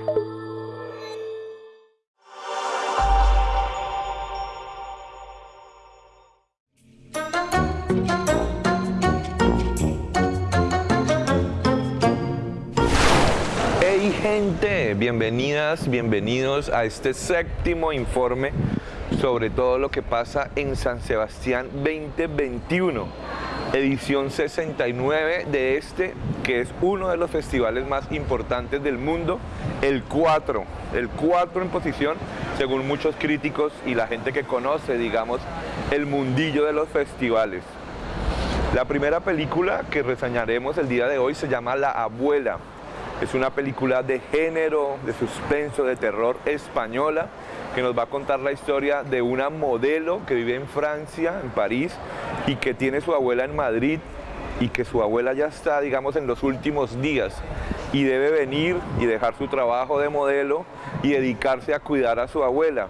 Hey gente, bienvenidas, bienvenidos a este séptimo informe sobre todo lo que pasa en San Sebastián 2021, edición 69 de este, que es uno de los festivales más importantes del mundo, el 4, el 4 en posición, según muchos críticos y la gente que conoce, digamos, el mundillo de los festivales. La primera película que reseñaremos el día de hoy se llama La Abuela, es una película de género, de suspenso, de terror española que nos va a contar la historia de una modelo que vive en Francia, en París, y que tiene su abuela en Madrid y que su abuela ya está, digamos, en los últimos días y debe venir y dejar su trabajo de modelo y dedicarse a cuidar a su abuela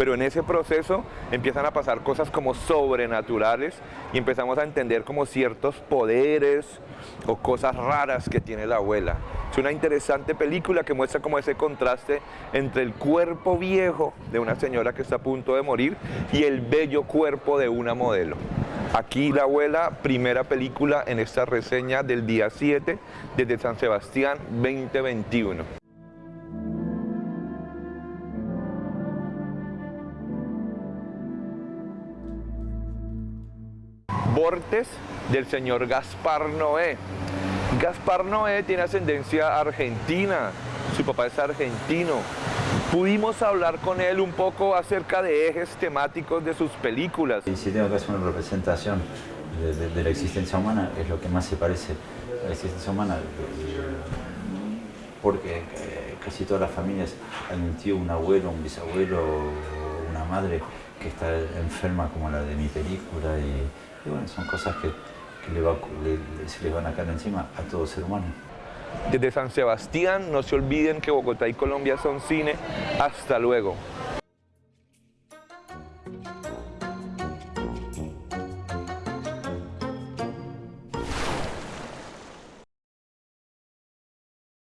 pero en ese proceso empiezan a pasar cosas como sobrenaturales y empezamos a entender como ciertos poderes o cosas raras que tiene la abuela. Es una interesante película que muestra como ese contraste entre el cuerpo viejo de una señora que está a punto de morir y el bello cuerpo de una modelo. Aquí La Abuela, primera película en esta reseña del día 7 desde San Sebastián 2021. Bortes del señor Gaspar Noé. Gaspar Noé tiene ascendencia argentina, su papá es argentino. Pudimos hablar con él un poco acerca de ejes temáticos de sus películas. Y si tengo que hacer una representación de, la existencia humana, es lo que más se parece a la existencia humana, porque eh, casi todas las familias han un tío, un abuelo, un bisabuelo, una madre que está enferma como la de mi película y y bueno, son cosas que, se le van a caer encima a todo ser humano. Desde San Sebastián, no se olviden que Bogotá y Colombia son cine. Hasta luego.